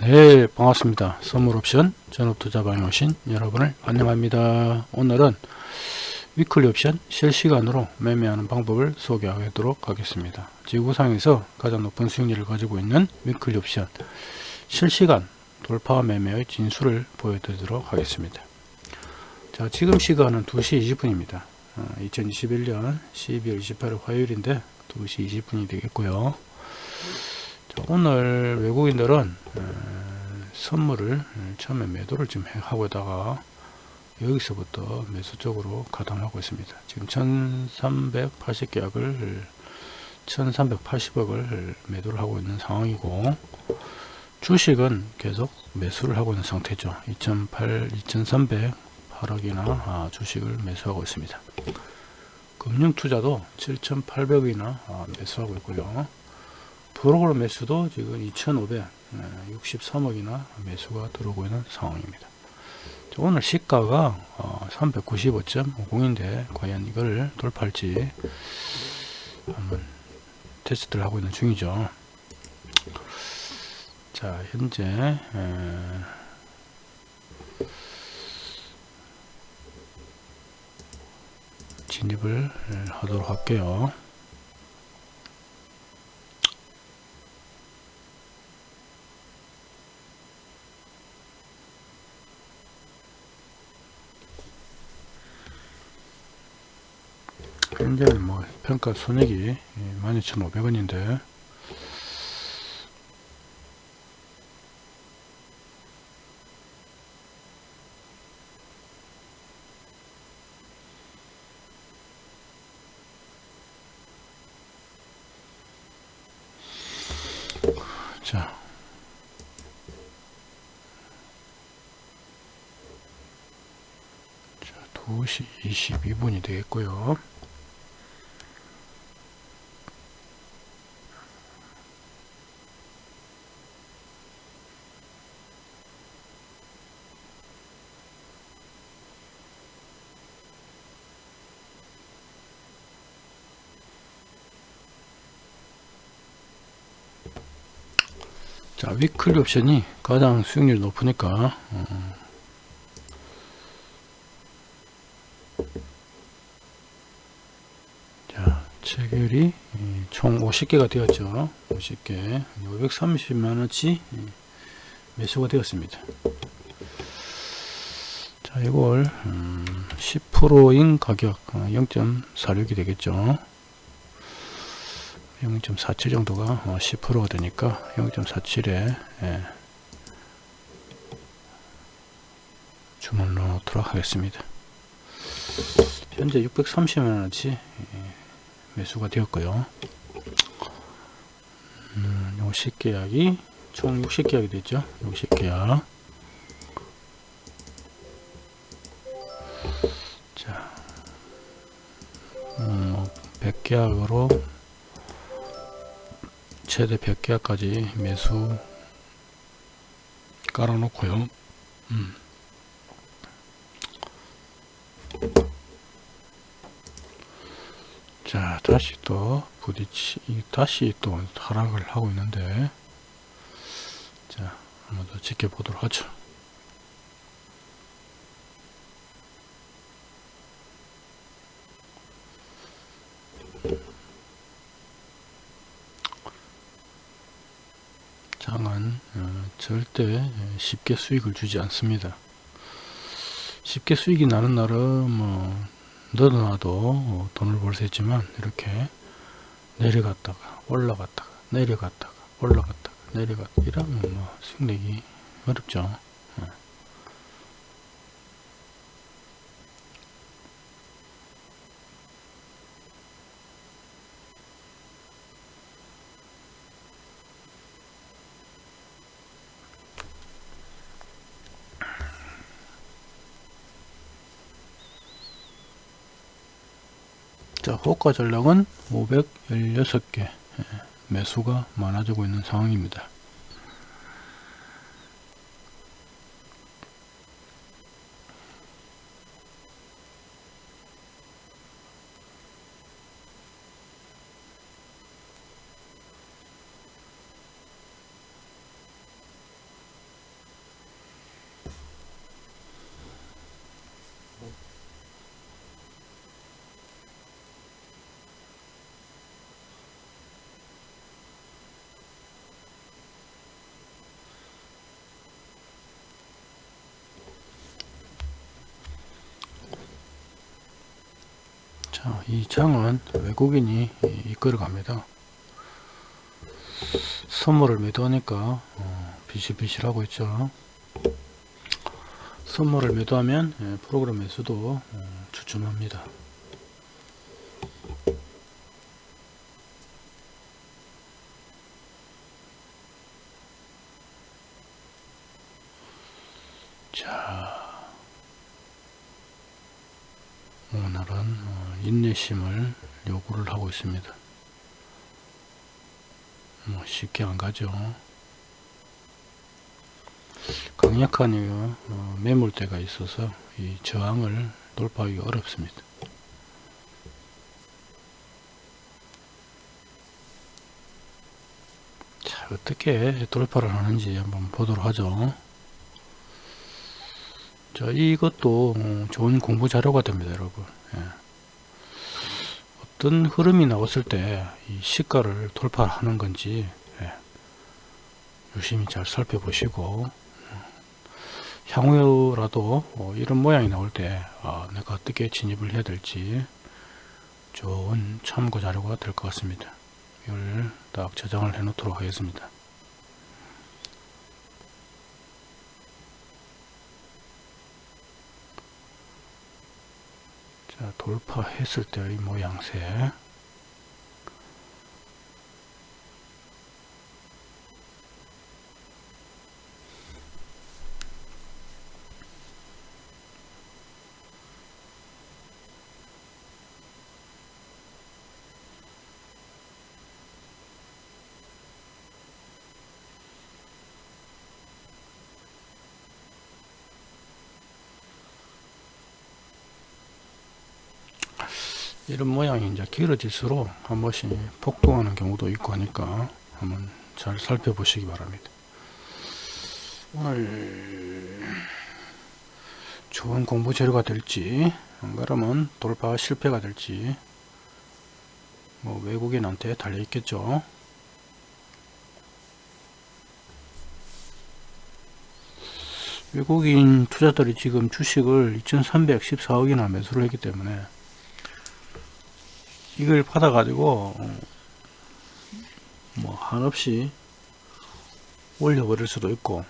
네 반갑습니다. 선물옵션 전업투자방에 오신 여러분을 환영합니다. 오늘은 위클리 옵션 실시간으로 매매하는 방법을 소개하도록 하겠습니다. 지구상에서 가장 높은 수익률을 가지고 있는 위클리 옵션 실시간 돌파 매매의 진수를 보여드리도록 하겠습니다. 자 지금 시간은 2시 20분입니다. 2021년 12월 28일 화요일인데 2시 20분이 되겠고요 오늘 외국인들은 선물을 처음에 매도를 좀 하고 있다가 여기서부터 매수 쪽으로 가담하고 있습니다. 지금 1380계약을 1380억을 매도를 하고 있는 상황이고 주식은 계속 매수를 하고 있는 상태죠. 2008, 2308억이나 아, 주식을 매수하고 있습니다. 금융투자도 7800억이나 아, 매수하고 있고요. 프로그램 매수도 지금 2,563억이나 매수가 들어오고 있는 상황입니다. 오늘 시가가 395.50인데 어, 과연 이걸 돌파할지 한번 테스트를 하고 있는 중이죠. 자 현재 진입을 하도록 할게요. 현재는 뭐 평가 손익이 12,500원인데 자, 자 2시 22분이 되겠고요. 위클리 옵션이 가장 수익률이 높으니까 어. 자 체결이 총 50개가 되었죠. 50개. 530만원치 매수가 되었습니다. 자 이걸 음, 10%인 가격 0.46이 어, 되겠죠 0.47 정도가 10%가 어, 되니까 0.47에 예, 주문 넣도록 하겠습니다. 현재 630만원치 예, 매수가 되었고요. 음, 60계약이 총 60계약이 됐죠. 60계약 자, 음, 100계약으로 뭐 최대 100개까지 매수 깔아놓고요. 음. 자 다시 또 부딪히 다시 또 하락을 하고 있는데 자 한번 더 지켜보도록 하죠. 장은 어, 절대 쉽게 수익을 주지 않습니다. 쉽게 수익이 나는 날은 뭐 너도나도 돈을 벌 수 있지만 이렇게 내려갔다가 올라갔다가 내려갔다가 올라갔다가 내려갔다 이러면 뭐 수익 내기 어렵죠. 자 호가 전략은 516개. 예, 매수가 많아지고 있는 상황입니다 이 장은 외국인이 이- 이끌어 갑니다. 선물을 매도하니까 어, 비실비실하고 있죠. 선물을 매도하면 예, 프로그램에서도 어, 주춤합니다. 자, 오늘은 어, 인내심을 요구를 하고 있습니다. 뭐 쉽게 안 가죠. 강력한 이, 어, 매물대가 있어서 이 저항을 돌파하기 어렵습니다. 자, 어떻게 돌파를 하는지 한번 보도록 하죠. 자, 이것도 어, 좋은 공부 자료가 됩니다, 여러분. 예. 어떤 흐름이 나왔을 때 이 시가를 돌파하는 건지 예. 유심히 잘 살펴보시고 음, 향후라도 어, 이런 모양이 나올 때 아, 내가 어떻게 진입을 해야 될지 좋은 참고 자료가 될 것 같습니다. 이걸 딱 저장을 해 놓도록 하겠습니다. 자, 돌파했을 때의 모양새. 이런 모양이 이제 길어질수록 한 번씩 폭동하는 경우도 있고 하니까 한번 잘 살펴보시기 바랍니다. 오늘 좋은 공부 재료가 될지 안 그러면 돌파 실패가 될지 뭐 외국인한테 달려 있겠죠. 외국인 투자들이 지금 주식을 2314억이나 매수를 했기 때문에 이걸 받아 가지고 뭐 한없이 올려버릴 수도 있고.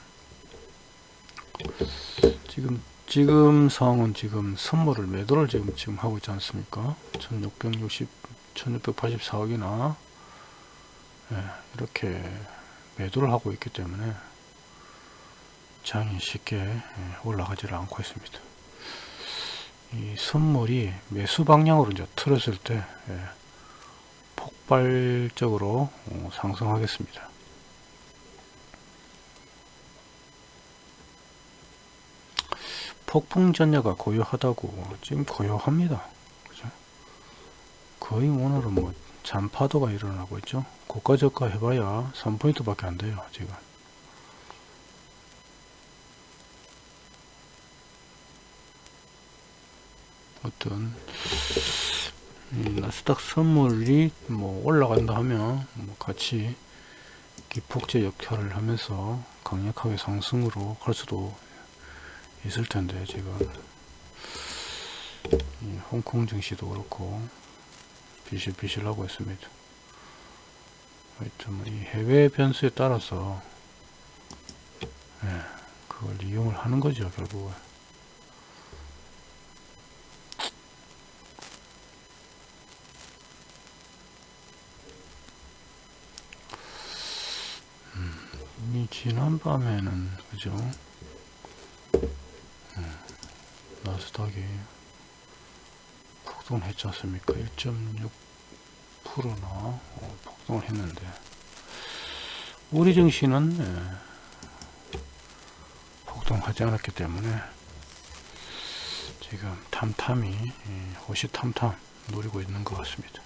지금 지금 상황은 지금 선물을 매도를 지금 지금 하고 있지 않습니까? 1660 1684억이나 예, 이렇게 매도를 하고 있기 때문에 장이 쉽게 예, 올라가지를 않고 있습니다 이 선물이 매수 방향으로 이제 틀었을 때 예, 폭발적으로 어, 상승하겠습니다. 폭풍 전야가 고요하다고 지금 고요합니다. 그죠? 거의 오늘은 뭐 잔파도가 일어나고 있죠. 고가 저가 해봐야 3포인트 밖에 안 돼요. 지금. 어떤 음, 나스닥 선물이 뭐 올라간다 하면 뭐 같이 기폭제 역할을 하면서 강력하게 상승으로 갈 수도 있을 텐데 지금 이 홍콩 증시도 그렇고 비실비실 하고 있습니다. 하여튼 뭐이 해외 변수에 따라서 예, 그걸 이용을 하는 거죠 결국은. 이 지난 밤에는 그죠? 음, 나스닥이 폭등을 했지 않습니까? 1.6%나 어, 폭등을 했는데. 우리 증시는 예, 폭등하지 않았기 때문에 지금 탐탐이 예, 호시탐탐 노리고 있는 것 같습니다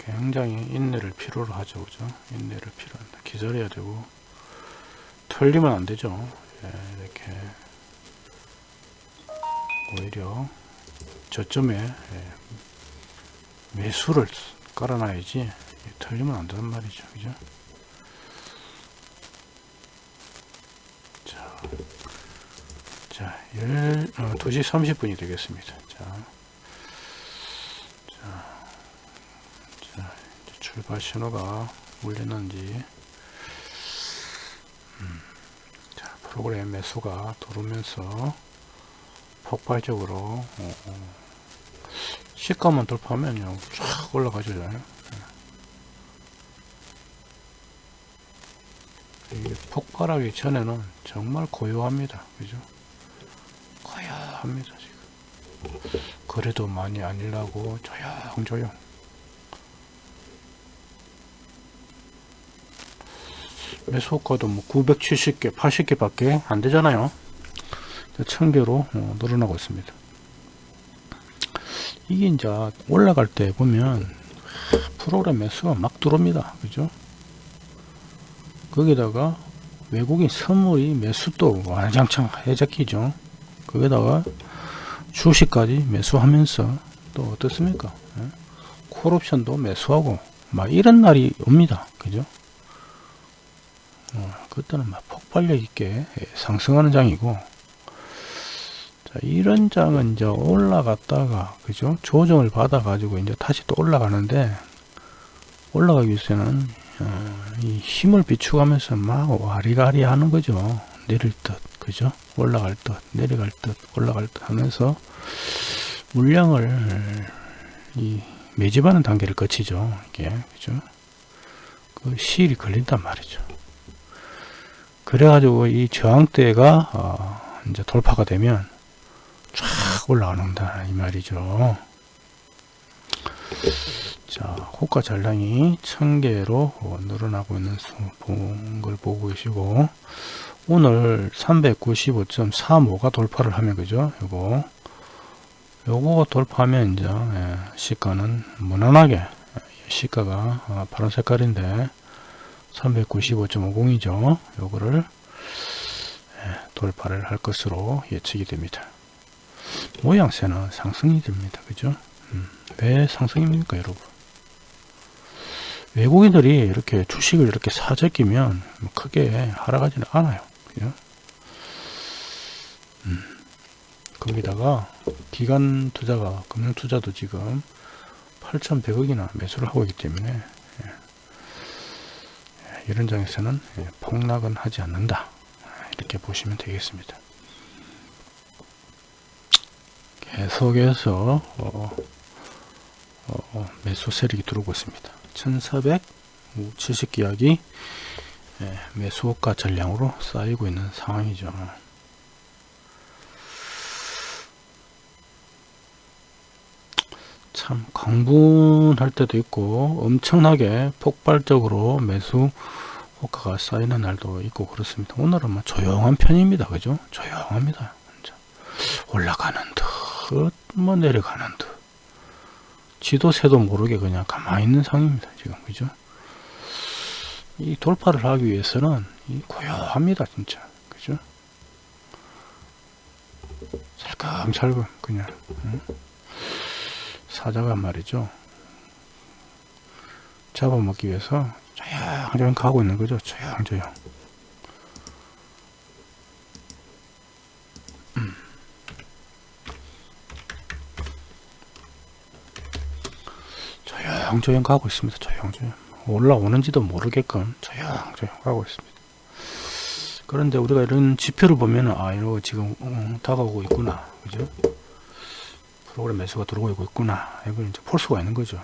굉장히 인내를 필요로 하죠. 그죠? 인내를 필요합니다 기다려야 되고 털리면 안 되죠. 예, 이렇게 오히려 저점에 예, 매수를 깔아놔야지 예, 털리면 안 된단 말이죠. 그죠? 자 자, 1, 어, 2시 30분이 되겠습니다. 자, 자, 자 이제 출발 신호가 울리는지, 음, 자, 프로그램 매수가 들어오면서 폭발적으로, 어, 어, 시가만 돌파하면요, 쫙 올라가죠. 이게 폭발하기 전에는 정말 고요합니다. 그죠? 고요합니다. 지금. 그래도 많이 아니라고 조용조용. 매수가도 뭐 970개, 80개 밖에 안 되잖아요. 1000개로 어, 늘어나고 있습니다. 이게 이제 올라갈 때 보면 프로그램 매수가 막 들어옵니다. 그죠? 거기다가 외국인 선물이 매수도 와장창 해적히죠. 거기다가 주식까지 매수하면서 또 어떻습니까? 예? 콜옵션도 매수하고 막 이런 날이 옵니다. 그죠? 어, 그때는 막 폭발력 있게 상승하는 장이고 자, 이런 장은 이제 올라갔다가 그죠? 조정을 받아 가지고 이제 다시 또 올라가는데 올라가기 위해서는 어, 이 힘을 비추가면서 막 와리가리 하는 거죠. 내릴 듯, 그죠? 올라갈 듯, 내려갈 듯, 올라갈 듯 하면서 물량을 이 매집하는 단계를 거치죠. 이게, 그죠? 그 시일이 걸린단 말이죠. 그래가지고 이 저항대가 어, 이제 돌파가 되면 쫙 올라간다 이 말이죠. 자, 호가 잔량이 1000개로 늘어나고 있는 걸 보고 계시고 오늘 395.35가 돌파를 하면 그죠? 요거 요거 돌파하면 이제 예, 시가는 무난하게 시가가 어, 파란 색깔인데 395.50이죠. 요거를 예, 돌파를 할 것으로 예측이 됩니다. 모양새는 상승이 됩니다. 그죠? 음, 왜 상승입니까, 여러분? 외국인들이 이렇게 주식을 이렇게 사재끼면 뭐 크게 하락하지는 않아요. 그죠? 음, 거기다가 기관 투자가 금융 투자도 지금 8,100억이나 매수를 하고 있기 때문에 예. 이런 장에서는 예, 폭락은 하지 않는다. 이렇게 보시면 되겠습니다. 계속해서 어, 어, 매수 세력이 들어오고 있습니다. 1470계약이 예, 매수가 전량으로 쌓이고 있는 상황이죠. 참 강분할 때도 있고 엄청나게 폭발적으로 매수 호가가 쌓이는 날도 있고 그렇습니다. 오늘은 뭐 조용한 편입니다. 그죠? 조용합니다. 올라가는 듯, 뭐 내려가는 듯. 지도 새도 모르게 그냥 가만히 있는 상입니다. 지금 그죠? 이 돌파를 하기 위해서는 이 고요합니다. 진짜 그죠? 살금살금 그냥 응? 사자가 말이죠. 잡아먹기 위해서 조용조용 가고 있는 거죠. 조용조용. 조용조용 가고 있습니다. 조용조용. 올라오는지도 모르게끔 조용조용 가고 있습니다. 그런데 우리가 이런 지표를 보면 아 이거 지금 어, 다가오고 있구나. 그죠? 프로그램 매수가 들어오고 있구나. 이걸 이제 볼 수가 있는 거죠.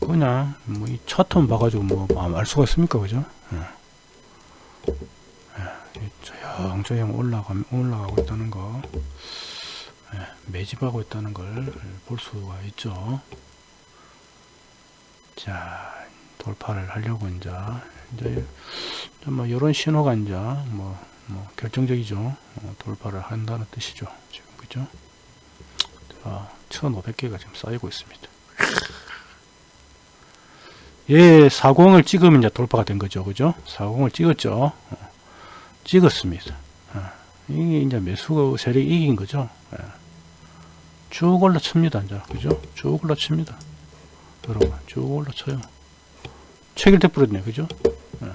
그냥 뭐 이 차트만 봐가지고 뭐알 수가 있습니까? 그죠? 예. 예. 조용 조용 올라가 올라가고 있다는 거. 예, 매집하고 있다는 걸 볼 수가 있죠. 자, 돌파를 하려고 이제, 이제, 뭐, 이런 신호가 이제, 뭐, 뭐, 결정적이죠. 어, 돌파를 한다는 뜻이죠. 지금, 그죠? 자, 1500개가 지금 쌓이고 있습니다. 예, 40을 찍으면 이제 돌파가 된 거죠. 그죠? 40을 찍었죠. 어, 찍었습니다. 어, 이게 이제 매수 세력이 이긴 거죠. 예. 쭉 올라칩니다. 이제 그죠? 쭉 올라칩니다. 여러분 쭉 올라쳐요. 체결돼 버렸네. 그죠? 네.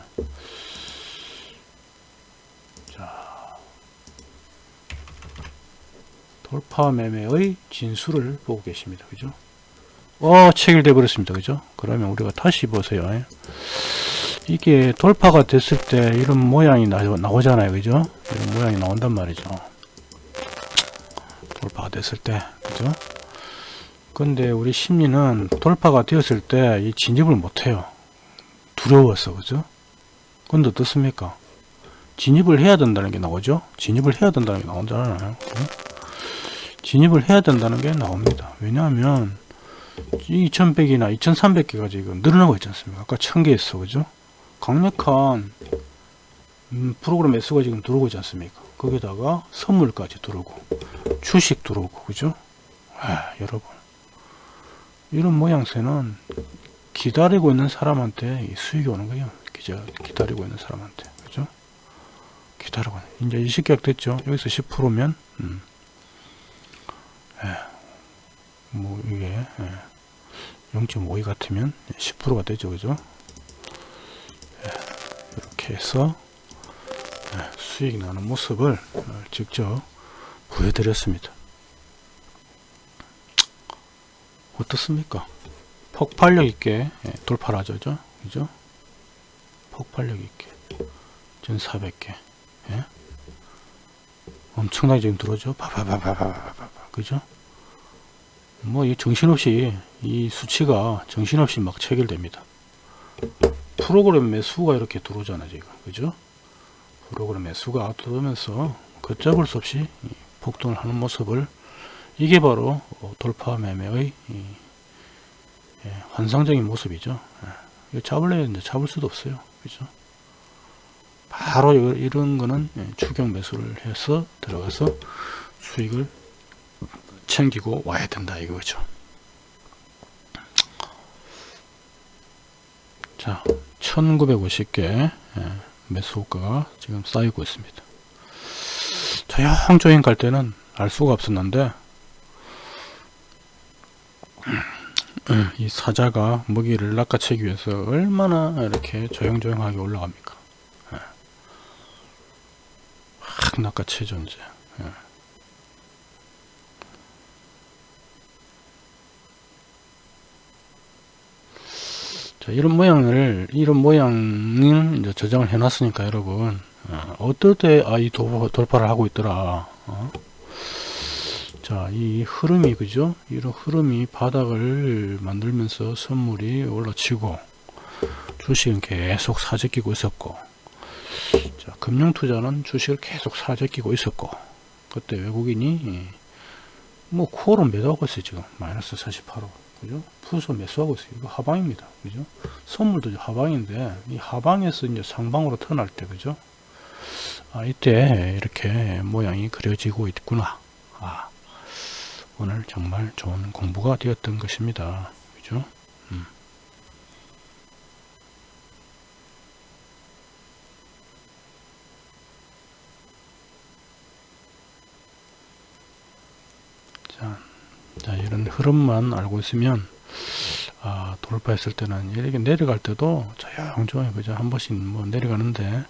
돌파 매매의 진수를 보고 계십니다. 그죠? 어, 체결돼 버렸습니다. 그죠? 그러면 우리가 다시 보세요. 이게 돌파가 됐을 때 이런 모양이 나, 나오잖아요. 그죠? 이런 모양이 나온단 말이죠. 돌파가 됐을 때. 그죠? 근데 우리 심리는 돌파가 되었을 때 이 진입을 못해요. 두려워서. 그죠? 근데 어떻습니까? 진입을 해야 된다는 게 나오죠? 진입을 해야 된다는 게 나오잖아요. 그죠? 진입을 해야 된다는 게 나옵니다. 왜냐하면 2100이나 2300개가 지금 늘어나고 있지 않습니까? 아까 1000개 했어. 그죠? 강력한 음, 프로그램 S가 지금 들어오고 있지 않습니까? 거기다가 선물까지 들어오고 주식 들어오고 그죠? 아, 여러분 이런 모양새는 기다리고 있는 사람한테 수익이 오는 거예요. 기자 기다리고 있는 사람한테 그죠? 기다리고 이제 20계약 됐죠? 여기서 10%면 음. 예. 뭐 이게 예. 0.52 같으면 10%가 되죠, 그죠? 예. 이렇게 해서 예. 수익 나는 모습을 어, 직접 보여드렸습니다. 어떻습니까? 폭발력 있게 예, 돌파를 하죠, 그죠? 폭발력 있게 1400개 예? 엄청나게 지금 들어오죠? 바바바바바바바 그죠? 뭐 이 정신없이 이 수치가 정신없이 막 체결됩니다. 프로그램 매수가 이렇게 들어오잖아 지금 그죠? 프로그램 매수가 들어오면서 걷잡을 수 없이 폭등을 하는 모습을 이게 바로 돌파 매매의 예, 환상적인 모습이죠. 예, 잡을래야 잡을 수도 없어요. 그죠? 바로 이런 거는 예, 추경 매수를 해서 들어가서 수익을 챙기고 와야 된다 이거죠. 자, 1950개 매수가가 지금 쌓이고 있습니다. 조용조용 갈 때는 알 수가 없었는데 이 사자가 먹이를 낚아채기 위해서 얼마나 이렇게 조용조용하게 올라갑니까? 확 낚아채죠 이제. 자, 이런 모양을 이런 모양을 이제 저장을 해 놨으니까 여러분 어, 떨 때 아이 돌파를 하고 있더라 어? 자이 흐름이 그죠? 이런 흐름이 바닥을 만들면서 선물이 올라치고 주식은 계속 사재끼고 있었고 자 금융투자는 주식을 계속 사재끼고 있었고 그때 외국인이 뭐 코어로 매도하고 있어요 지금. 마이너스 48호 그죠? 푸서 매수하고 있어요. 이거 하방입니다. 그죠? 선물도 하방인데, 이 하방에서 이제 상방으로 턴할 때, 그죠? 아, 이때 이렇게 모양이 그려지고 있구나. 아, 오늘 정말 좋은 공부가 되었던 것입니다. 그죠? 음. 자, 자, 이런 흐름만 알고 있으면 아, 돌파했을 때는 이렇게 내려갈 때도 조용조용 그죠? 한 번씩 뭐 내려가는데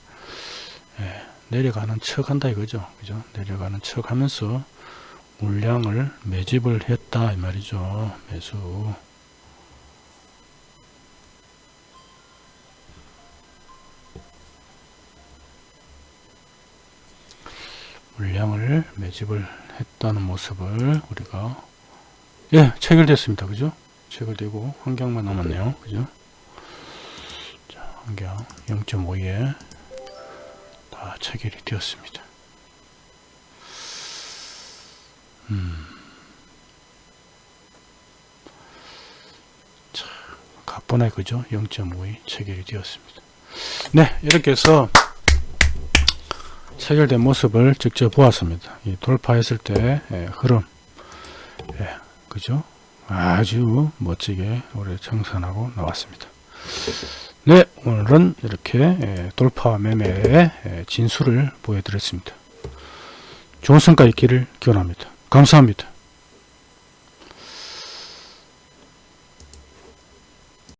예, 내려가는 척 한다 이거죠. 그죠? 내려가는 척 하면서 물량을 매집을 했다 이 말이죠. 매수. 물량을 매집을 했다는 모습을 우리가 예, 체결됐습니다. 그죠? 체결되고 환경만 남았네요. 그죠? 자, 환경 0.5에 다 체결이 되었습니다. 음. 자, 가번에 그죠? 0.5에 체결이 되었습니다. 네, 이렇게 해서 체결된 모습을 직접 보았습니다. 돌파했을 때 예, 흐름, 예, 그죠? 아주 멋지게 올해 청산하고 나왔습니다. 네, 오늘은 이렇게 예, 돌파 매매의 예, 진수를 보여드렸습니다. 좋은 성과 있기를 기원합니다. 감사합니다.